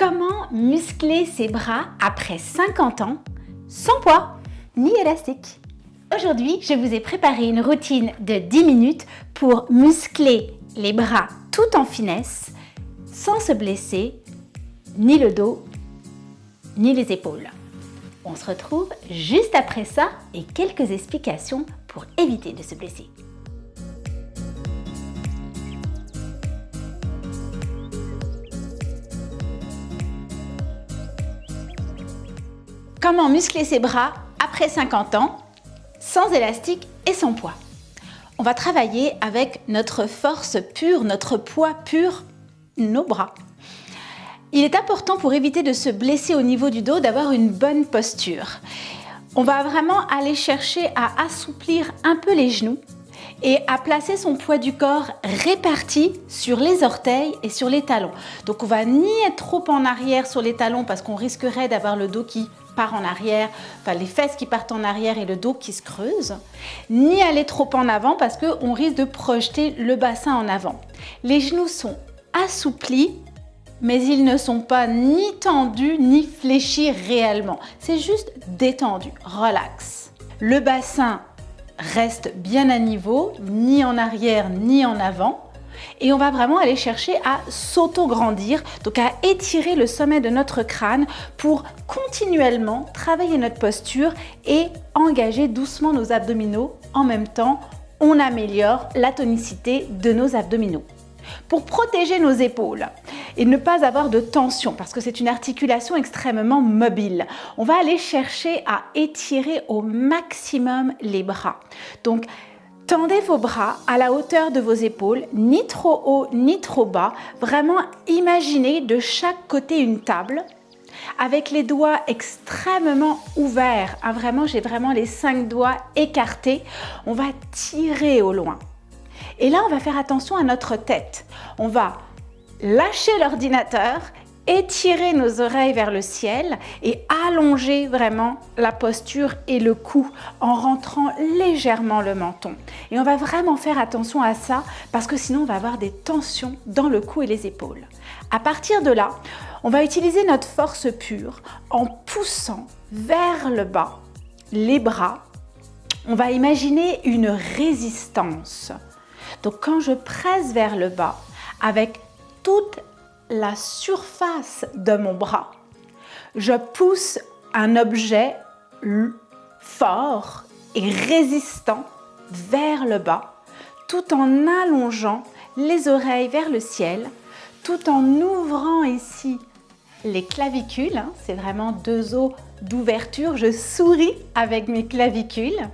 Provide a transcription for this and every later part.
Comment muscler ses bras après 50 ans sans poids ni élastique? Aujourd'hui, je vous ai préparé une routine de 10 minutes pour muscler les bras tout en finesse sans se blesser ni le dos ni les épaules. On se retrouve juste après ça et quelques explications pour éviter de se blesser. Comment muscler ses bras après 50 ans, sans élastique et sans poids On va travailler avec notre force pure, notre poids pur, nos bras. Il est important pour éviter de se blesser au niveau du dos d'avoir une bonne posture. On va vraiment aller chercher à assouplir un peu les genoux et à placer son poids du corps réparti sur les orteils et sur les talons. Donc on va ni être trop en arrière sur les talons parce qu'on risquerait d'avoir le dos qui part en arrière, enfin les fesses qui partent en arrière et le dos qui se creuse, ni aller trop en avant parce qu'on risque de projeter le bassin en avant. Les genoux sont assouplis mais ils ne sont pas ni tendus ni fléchis réellement. C'est juste détendu, relax. Le bassin reste bien à niveau, ni en arrière ni en avant. Et on va vraiment aller chercher à s'auto-grandir, donc à étirer le sommet de notre crâne pour continuellement travailler notre posture et engager doucement nos abdominaux. En même temps, on améliore la tonicité de nos abdominaux. Pour protéger nos épaules et ne pas avoir de tension, parce que c'est une articulation extrêmement mobile, on va aller chercher à étirer au maximum les bras. Donc, Tendez vos bras à la hauteur de vos épaules, ni trop haut ni trop bas. Vraiment, imaginez de chaque côté une table avec les doigts extrêmement ouverts. Ah, vraiment, j'ai vraiment les cinq doigts écartés. On va tirer au loin. Et là, on va faire attention à notre tête. On va lâcher l'ordinateur, étirer nos oreilles vers le ciel et allonger vraiment la posture et le cou en rentrant légèrement le menton. Et on va vraiment faire attention à ça parce que sinon on va avoir des tensions dans le cou et les épaules. À partir de là, on va utiliser notre force pure en poussant vers le bas les bras. On va imaginer une résistance donc quand je presse vers le bas avec toute la surface de mon bras, je pousse un objet fort et résistant vers le bas tout en allongeant les oreilles vers le ciel, tout en ouvrant ici les clavicules, hein, c'est vraiment deux os d'ouverture, je souris avec mes clavicules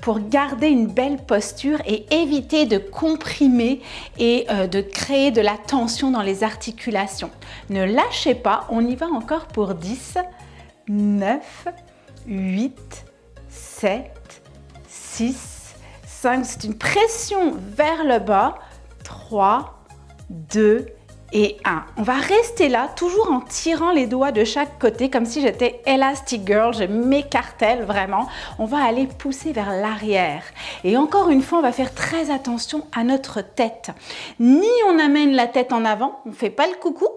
pour garder une belle posture et éviter de comprimer et euh, de créer de la tension dans les articulations. Ne lâchez pas, on y va encore pour 10, 9, 8, 7, 6, 5, c'est une pression vers le bas, 3, 2, et 1. On va rester là, toujours en tirant les doigts de chaque côté, comme si j'étais Elastic Girl, je m'écartèle vraiment. On va aller pousser vers l'arrière. Et encore une fois, on va faire très attention à notre tête. Ni on amène la tête en avant, on ne fait pas le coucou,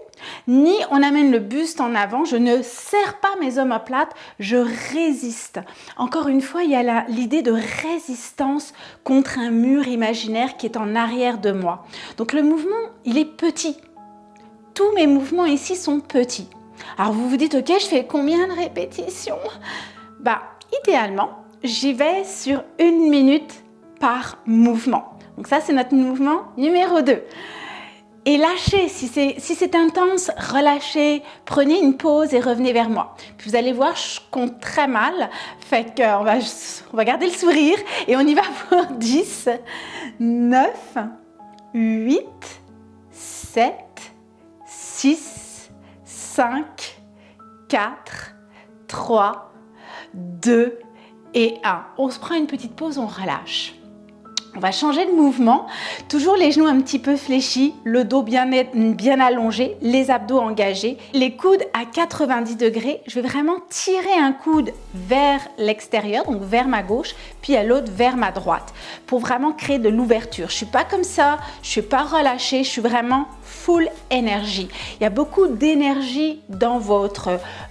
ni on amène le buste en avant, je ne serre pas mes omoplates, je résiste. Encore une fois, il y a l'idée de résistance contre un mur imaginaire qui est en arrière de moi. Donc le mouvement, il est petit, tous mes mouvements ici sont petits. Alors vous vous dites, ok, je fais combien de répétitions? Bah, idéalement, j'y vais sur une minute par mouvement. Donc ça, c'est notre mouvement numéro 2. Et lâchez, si c'est si intense, relâchez, prenez une pause et revenez vers moi. Puis vous allez voir, je compte très mal, fait qu'on va, on va garder le sourire et on y va pour 10, 9, 8, 7, 6, 5, 4, 3, 2 et 1. On se prend une petite pause, on relâche. On va changer de mouvement, toujours les genoux un petit peu fléchis, le dos bien, allongé, les abdos engagés, les coudes à 90 degrés. Je vais vraiment tirer un coude vers l'extérieur, donc vers ma gauche, puis à l'autre vers ma droite, pour vraiment créer de l'ouverture. Je suis pas comme ça, je suis pas relâchée, je suis vraiment full énergie. Il y a beaucoup d'énergie dans,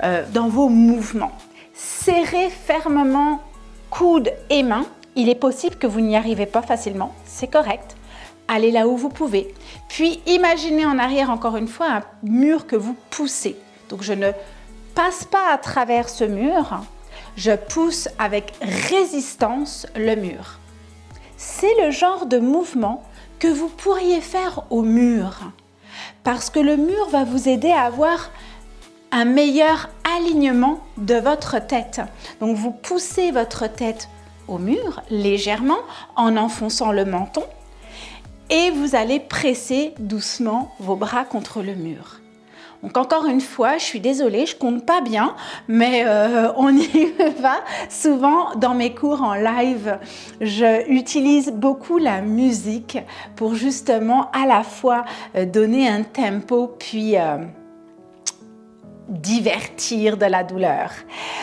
euh, dans vos mouvements. Serrez fermement coudes et mains il est possible que vous n'y arrivez pas facilement, c'est correct. Allez là où vous pouvez. Puis imaginez en arrière encore une fois un mur que vous poussez. Donc je ne passe pas à travers ce mur, je pousse avec résistance le mur. C'est le genre de mouvement que vous pourriez faire au mur parce que le mur va vous aider à avoir un meilleur alignement de votre tête. Donc vous poussez votre tête mur légèrement en enfonçant le menton et vous allez presser doucement vos bras contre le mur. Donc encore une fois, je suis désolée, je compte pas bien, mais euh, on y va. Souvent dans mes cours en live, j'utilise beaucoup la musique pour justement à la fois euh, donner un tempo puis euh, divertir de la douleur.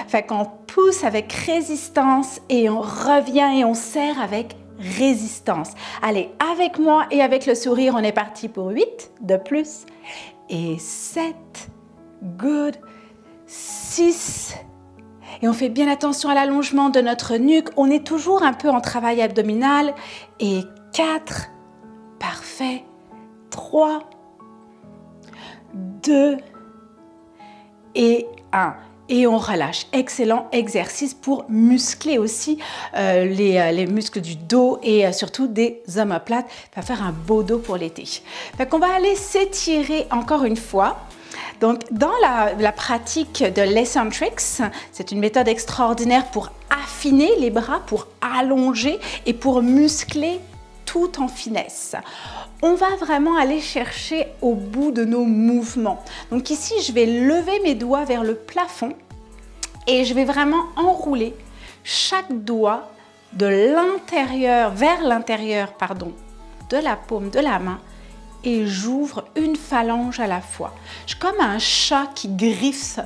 Fait qu'on pousse avec résistance et on revient et on serre avec résistance. Allez, avec moi et avec le sourire, on est parti pour 8 de plus. Et 7, good, 6, et on fait bien attention à l'allongement de notre nuque. On est toujours un peu en travail abdominal. Et 4, parfait, 3, 2, et 1 et on relâche. Excellent exercice pour muscler aussi euh, les, euh, les, muscles du dos et euh, surtout des omoplates. va faire un beau dos pour l'été. On va aller s'étirer encore une fois. Donc, dans la, pratique de l'Eccentrics, c'est une méthode extraordinaire pour affiner les bras, pour allonger et pour muscler tout en finesse on va vraiment aller chercher au bout de nos mouvements. Donc ici, je vais lever mes doigts vers le plafond et je vais vraiment enrouler chaque doigt de l'intérieur, vers l'intérieur, pardon, de la paume de la main et j'ouvre une phalange à la fois. Je suis comme un chat qui griffe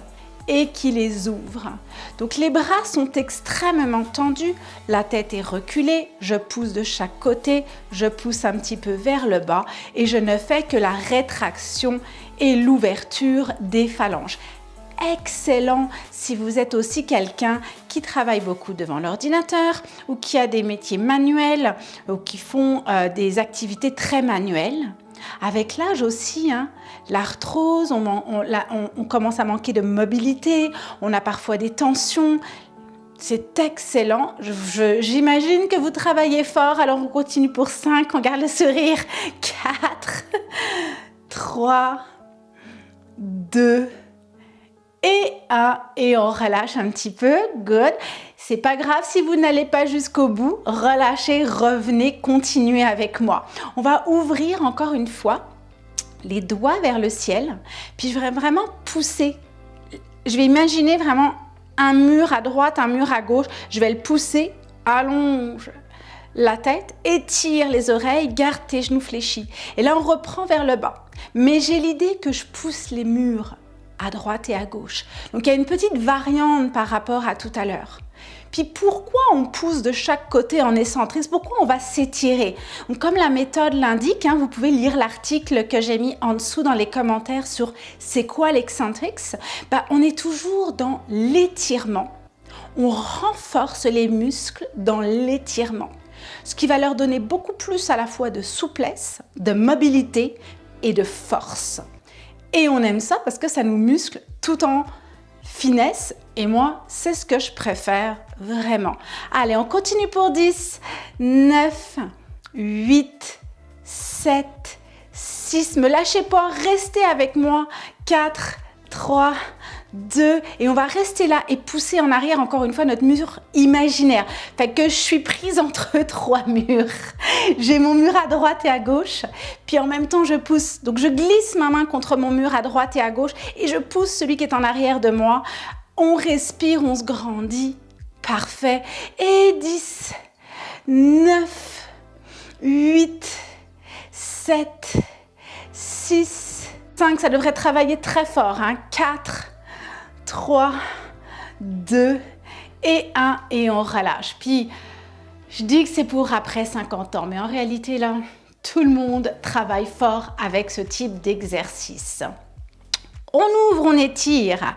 et qui les ouvre. Donc les bras sont extrêmement tendus, la tête est reculée, je pousse de chaque côté, je pousse un petit peu vers le bas. Et je ne fais que la rétraction et l'ouverture des phalanges. Excellent. Si vous êtes aussi quelqu'un qui travaille beaucoup devant l'ordinateur ou qui a des métiers manuels ou qui font euh, des activités très manuelles. Avec l'âge aussi, hein, l'arthrose, on, commence à manquer de mobilité, on a parfois des tensions. C'est excellent. J'imagine que vous travaillez fort, alors on continue pour 5, on garde le sourire. 4, 3, 2, et 1. Et on relâche un petit peu. Good. C'est pas grave si vous n'allez pas jusqu'au bout. Relâchez, revenez, continuez avec moi. On va ouvrir encore une fois les doigts vers le ciel. Puis je vais vraiment pousser. Je vais imaginer vraiment un mur à droite, un mur à gauche. Je vais le pousser, allonge la tête, étire les oreilles, garde tes genoux fléchis. Et là, on reprend vers le bas. Mais j'ai l'idée que je pousse les murs à droite et à gauche. Donc il y a une petite variante par rapport à tout à l'heure. Puis pourquoi on pousse de chaque côté en excentrique? Pourquoi on va s'étirer? Comme la méthode l'indique, hein, vous pouvez lire l'article que j'ai mis en dessous dans les commentaires sur c'est quoi l'excentrique? Bah, On est toujours dans l'étirement. On renforce les muscles dans l'étirement, ce qui va leur donner beaucoup plus à la fois de souplesse, de mobilité et de force. Et on aime ça parce que ça nous muscle tout en finesse. Et moi, c'est ce que je préfère vraiment. Allez, on continue pour 10, 9, 8, 7, 6. Me lâchez pas, restez avec moi. 4, 3, 2 et on va rester là et pousser en arrière encore une fois notre mur imaginaire. Fait que je suis prise entre trois murs. J'ai mon mur à droite et à gauche, puis en même temps je pousse. Donc je glisse ma main contre mon mur à droite et à gauche et je pousse celui qui est en arrière de moi. On respire, on se grandit. Parfait. Et 10, 9, 8, 7, 6, 5. Ça devrait travailler très fort. Hein. 4, 3, 2 et 1. Et on relâche. Puis, je dis que c'est pour après 50 ans. Mais en réalité, là, tout le monde travaille fort avec ce type d'exercice. On ouvre, on étire.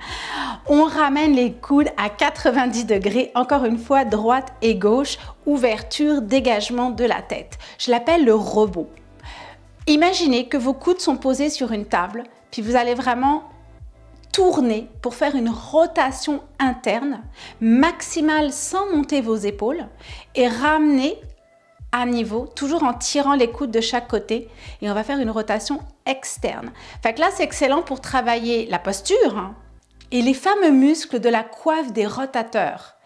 On ramène les coudes à 90 degrés. Encore une fois, droite et gauche. Ouverture, dégagement de la tête. Je l'appelle le robot. Imaginez que vos coudes sont posés sur une table, puis vous allez vraiment tourner pour faire une rotation interne maximale sans monter vos épaules et ramener à niveau, toujours en tirant les coudes de chaque côté et on va faire une rotation externe. Fait que là, c'est excellent pour travailler la posture hein, et les fameux muscles de la coiffe des rotateurs.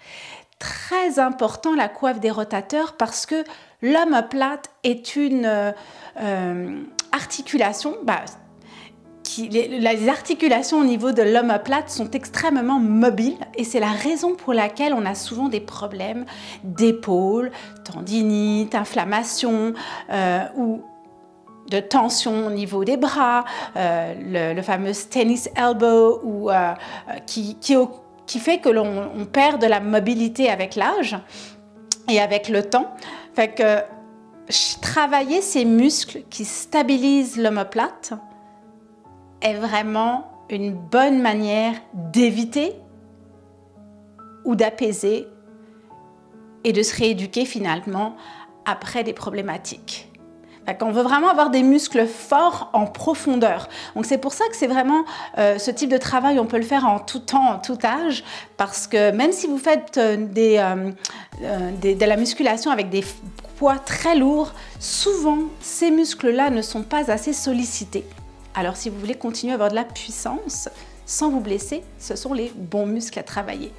Très important la coiffe des rotateurs parce que l'omoplate est une euh, euh, articulation, bah, les, articulations au niveau de l'omoplate sont extrêmement mobiles et c'est la raison pour laquelle on a souvent des problèmes d'épaule, tendinite, inflammation euh, ou de tension au niveau des bras, euh, le, fameux tennis elbow ou, euh, qui, fait que l'on perd de la mobilité avec l'âge et avec le temps. Fait que travailler ces muscles qui stabilisent l'omoplate, est vraiment une bonne manière d'éviter ou d'apaiser et de se rééduquer finalement après des problématiques. On veut vraiment avoir des muscles forts en profondeur. Donc c'est pour ça que c'est vraiment euh, ce type de travail, on peut le faire en tout temps, en tout âge, parce que même si vous faites euh, euh, de la musculation avec des poids très lourds, souvent ces muscles-là ne sont pas assez sollicités. Alors si vous voulez continuer à avoir de la puissance sans vous blesser, ce sont les bons muscles à travailler.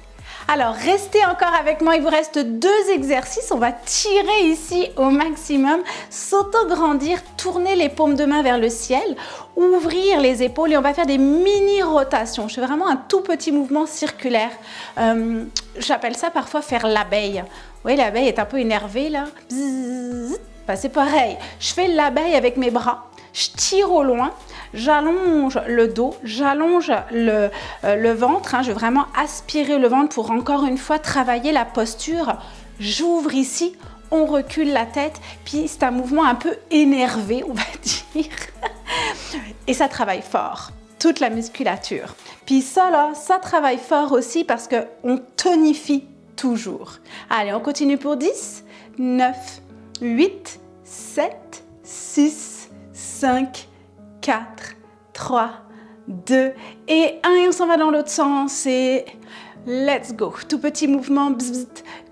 Alors, restez encore avec moi, il vous reste deux exercices. On va tirer ici au maximum, s'auto-grandir, tourner les paumes de main vers le ciel, ouvrir les épaules et on va faire des mini-rotations. Je fais vraiment un tout petit mouvement circulaire. Euh, j'appelle ça parfois faire l'abeille. Vous voyez, l'abeille est un peu énervée là. Ben, c'est pareil, je fais l'abeille avec mes bras, je tire au loin J'allonge le dos, j'allonge le, euh, ventre. Hein. je vais vraiment aspirer le ventre pour encore une fois travailler la posture. J'ouvre ici, on recule la tête, puis c'est un mouvement un peu énervé, on va dire. Et ça travaille fort, toute la musculature. Puis ça, là, ça travaille fort aussi parce qu'on tonifie toujours. Allez, on continue pour 10, 9, 8, 7, 6, 5, 4, 3, 2 et 1 et on s'en va dans l'autre sens et let's go. Tout petit mouvement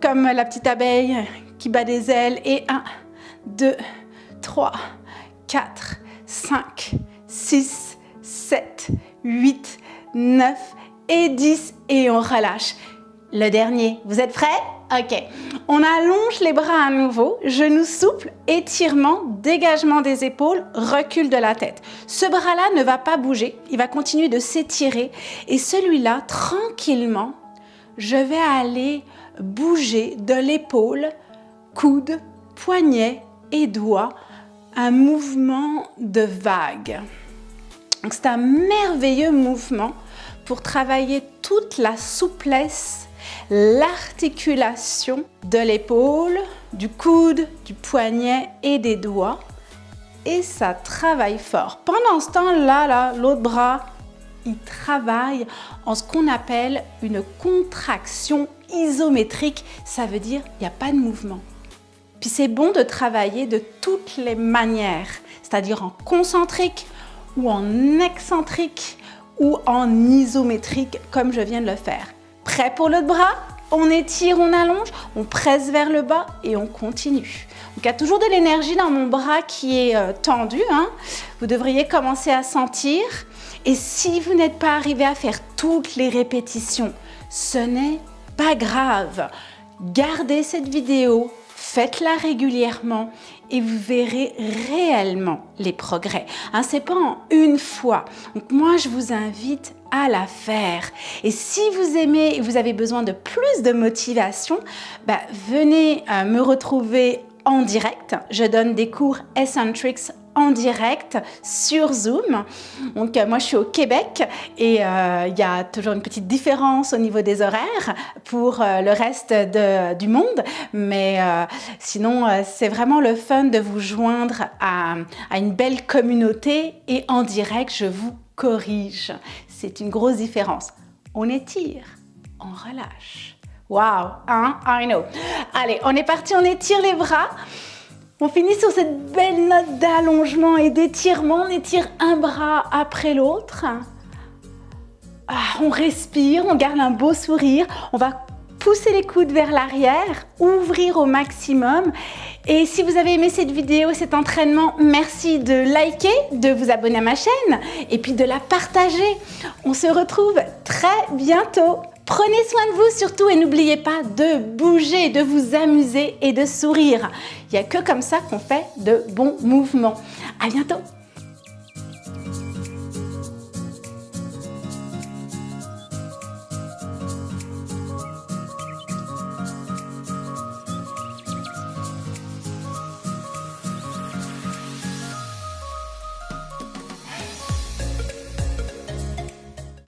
comme la petite abeille qui bat des ailes et 1, 2, 3, 4, 5, 6, 7, 8, 9 et 10 et on relâche. Le dernier, vous êtes prêts? Ok, on allonge les bras à nouveau, genoux souples, étirement, dégagement des épaules, recul de la tête. Ce bras-là ne va pas bouger, il va continuer de s'étirer et celui-là, tranquillement, je vais aller bouger de l'épaule, coude, poignet et doigt, un mouvement de vague. C'est un merveilleux mouvement pour travailler toute la souplesse l'articulation de l'épaule, du coude, du poignet et des doigts. Et ça travaille fort. Pendant ce temps-là, là, l'autre bras, il travaille en ce qu'on appelle une contraction isométrique. Ça veut dire il n'y a pas de mouvement. Puis c'est bon de travailler de toutes les manières, c'est-à-dire en concentrique ou en excentrique ou en isométrique comme je viens de le faire. Prêt pour l'autre bras On étire, on allonge, on presse vers le bas et on continue. Donc il y a toujours de l'énergie dans mon bras qui est euh, tendu. Hein. Vous devriez commencer à sentir. Et si vous n'êtes pas arrivé à faire toutes les répétitions, ce n'est pas grave. Gardez cette vidéo, faites-la régulièrement et vous verrez réellement les progrès. Hein, Ce n'est pas en une fois. Donc moi, je vous invite à la faire. Et si vous aimez et vous avez besoin de plus de motivation, bah, venez euh, me retrouver en direct. Je donne des cours Eccentrics en direct sur Zoom. Donc euh, moi je suis au Québec et euh, il y a toujours une petite différence au niveau des horaires pour le reste du monde. Mais sinon c'est vraiment le fun de vous joindre à une belle communauté et en direct je vous corrige. C'est une grosse différence. On étire, on relâche. Wow, hein? I know. Allez, on est parti, on étire les bras. On finit sur cette belle note d'allongement et d'étirement. On étire un bras après l'autre. Ah, on respire, on garde un beau sourire. On va pousser les coudes vers l'arrière, ouvrir au maximum. Et si vous avez aimé cette vidéo, cet entraînement, merci de liker, de vous abonner à ma chaîne et puis de la partager. On se retrouve très bientôt. Prenez soin de vous surtout et n'oubliez pas de bouger, de vous amuser et de sourire. Il n'y a que comme ça qu'on fait de bons mouvements. À bientôt